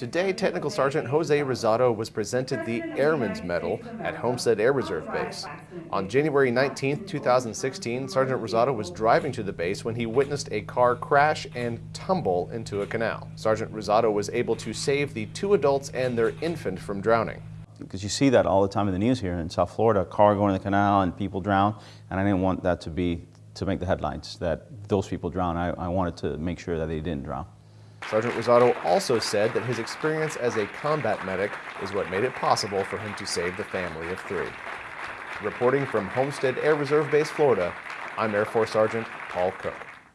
Today, Technical Sergeant Jose Rosado was presented the Airman's Medal at Homestead Air Reserve Base. On January 19, 2016, Sergeant Rosado was driving to the base when he witnessed a car crash and tumble into a canal. Sergeant Rosado was able to save the two adults and their infant from drowning. Because you see that all the time in the news here in South Florida, a car going in the canal and people drown, and I didn't want that to be to make the headlines that those people drown. I, I wanted to make sure that they didn't drown. Sergeant Rosado also said that his experience as a combat medic is what made it possible for him to save the family of three. Reporting from Homestead Air Reserve Base, Florida, I'm Air Force Sergeant Paul Cook.